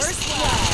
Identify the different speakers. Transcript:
Speaker 1: First blood.